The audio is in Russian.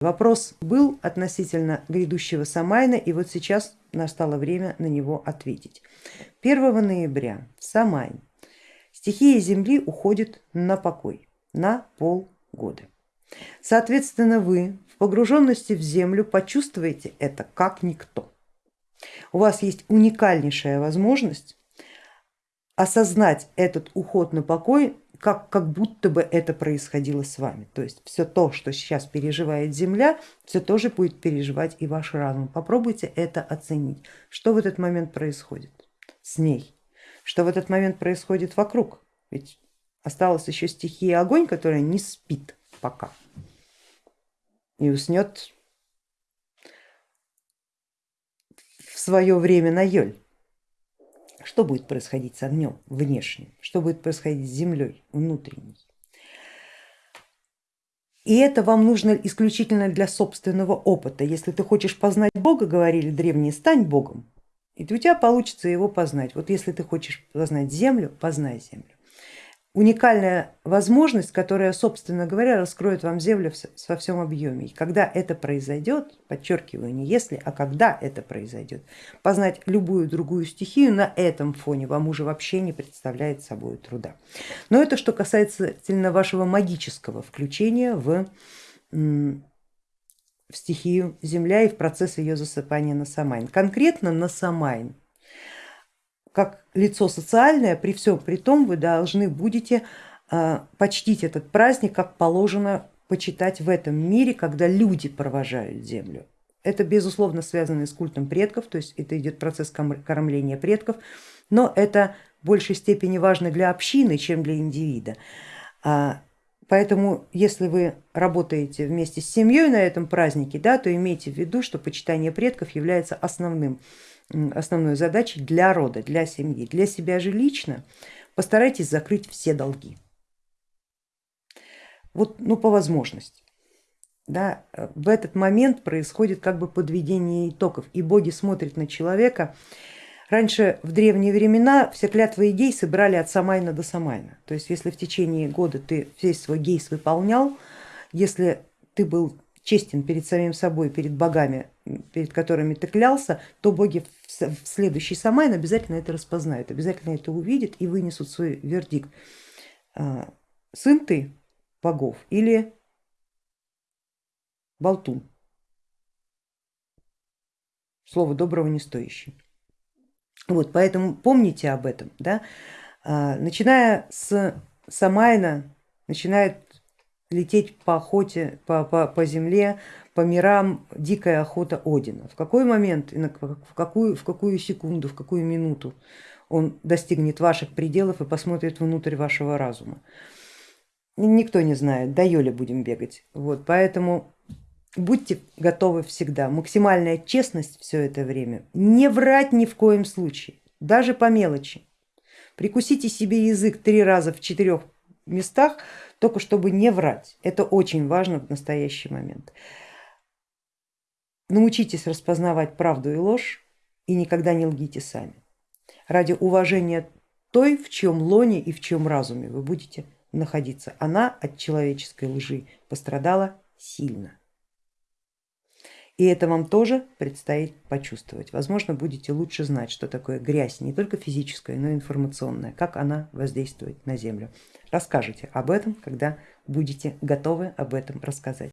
Вопрос был относительно грядущего Самайна и вот сейчас настало время на него ответить. 1 ноября в Самайн стихия Земли уходит на покой на полгода. Соответственно вы в погруженности в Землю почувствуете это как никто. У вас есть уникальнейшая возможность осознать этот уход на покой как, как будто бы это происходило с вами. То есть все то, что сейчас переживает Земля, все тоже будет переживать и ваш разум. Попробуйте это оценить, что в этот момент происходит с ней, что в этот момент происходит вокруг. Ведь осталась еще стихия огонь, которая не спит пока и уснет в свое время на Йоль что будет происходить с огнем внешним, что будет происходить с землей внутренней. И это вам нужно исключительно для собственного опыта. Если ты хочешь познать Бога, говорили древние, стань Богом, и у тебя получится его познать. Вот если ты хочешь познать землю, познай землю уникальная возможность, которая, собственно говоря, раскроет вам землю во всем объеме. И когда это произойдет, подчеркиваю, не если, а когда это произойдет, познать любую другую стихию на этом фоне вам уже вообще не представляет собой труда. Но это что касается вашего магического включения в, в стихию Земля и в процесс ее засыпания на Самайн. Конкретно на Самайн как лицо социальное, при всем при том вы должны будете а, почтить этот праздник, как положено почитать в этом мире, когда люди провожают землю. Это безусловно связано с культом предков, то есть это идет процесс кормления предков, но это в большей степени важно для общины, чем для индивида. Поэтому если вы работаете вместе с семьей на этом празднике, да, то имейте в виду, что почитание предков является основным основной задачей для рода, для семьи. Для себя же лично постарайтесь закрыть все долги. Вот, ну, по возможности. Да, в этот момент происходит как бы подведение итогов, и боги смотрят на человека. Раньше в древние времена все клятвы и гейсы брали от Самайна до Самайна. То есть если в течение года ты весь свой гейс выполнял, если ты был честен перед самим собой, перед богами, перед которыми ты клялся, то боги в следующий Самайн обязательно это распознают, обязательно это увидят и вынесут свой вердикт. А, сын ты богов или болтун, слово доброго не стоящий. Вот, поэтому помните об этом. Да? А, начиная с Самайна, начинает лететь по охоте, по, по, по земле, по мирам дикая охота Одина. В какой момент, в какую, в какую секунду, в какую минуту он достигнет ваших пределов и посмотрит внутрь вашего разума. Никто не знает, до Йоли будем бегать. Вот, поэтому будьте готовы всегда. Максимальная честность все это время. Не врать ни в коем случае, даже по мелочи. Прикусите себе язык три раза в четырех местах, только чтобы не врать. Это очень важно в настоящий момент. Научитесь распознавать правду и ложь и никогда не лгите сами. Ради уважения той, в чем лоне и в чем разуме вы будете находиться. Она от человеческой лжи пострадала сильно. И это вам тоже предстоит почувствовать. Возможно, будете лучше знать, что такое грязь, не только физическая, но и информационная, как она воздействует на землю. Расскажите об этом, когда будете готовы об этом рассказать.